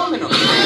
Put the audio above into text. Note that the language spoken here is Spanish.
más o menos.